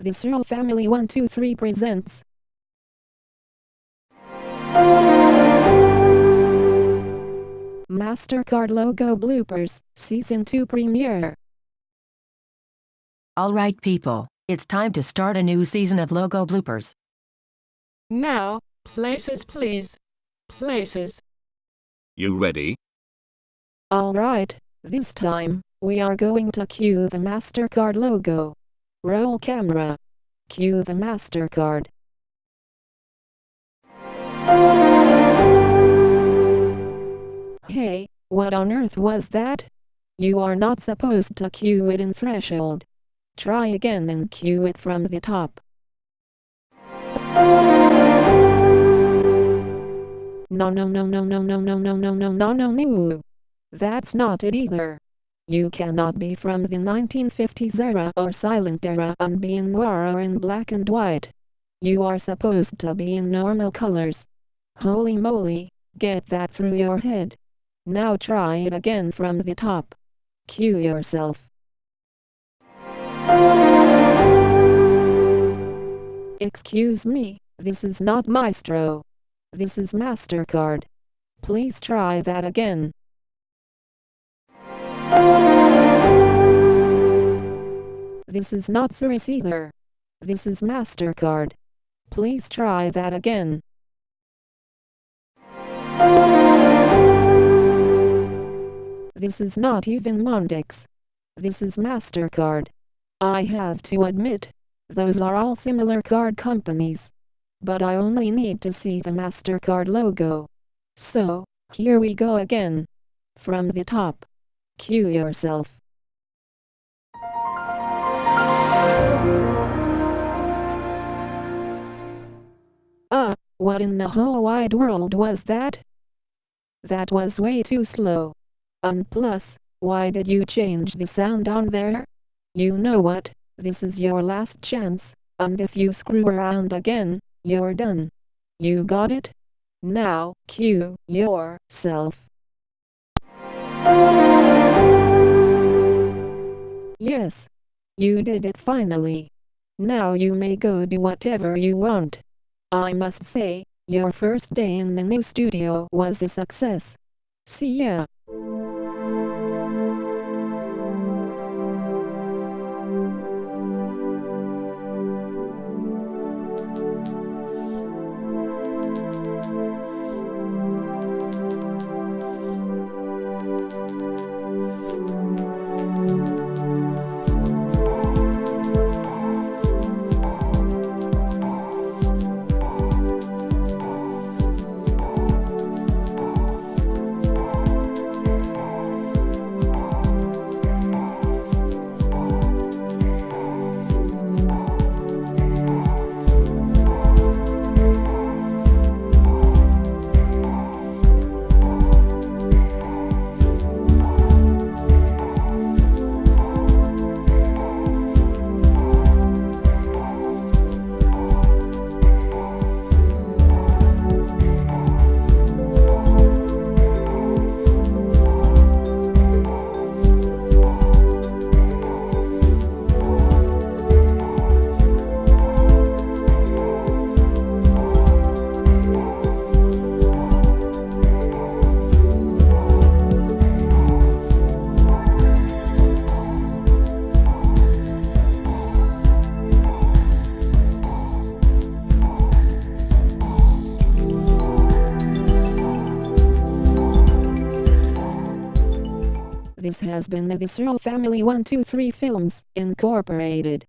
The Searle Family 123 presents. MasterCard logo bloopers, season 2 premiere. All right, people, it's time to start a new season of logo bloopers. Now, places please. Places. You ready? Alright, this time, we are going to cue the MasterCard logo. Roll camera. Cue the MasterCard. Hey, what on earth was that? You are not supposed to cue it in threshold. Try again and cue it from the top. No no no no no no no no no no no no. That's not it either. You cannot be from the 1950s era or silent era and be in noir or in black and white. You are supposed to be in normal colors. Holy moly, get that through your head. Now try it again from the top. Cue yourself. Excuse me, this is not Maestro. This is MasterCard. Please try that again. This is not Cirrus either. This is MasterCard. Please try that again. This is not even Mondex. This is MasterCard. I have to admit, those are all similar card companies. But I only need to see the MasterCard logo. So, here we go again. From the top. Cue yourself. Uh, what in the whole wide world was that? That was way too slow. And plus, why did you change the sound on there? You know what, this is your last chance, and if you screw around again, you're done. You got it? Now, cue yourself. Yes. You did it finally. Now you may go do whatever you want. I must say, your first day in the new studio was a success. See ya. This has been the Searle Family 123 Films, Incorporated.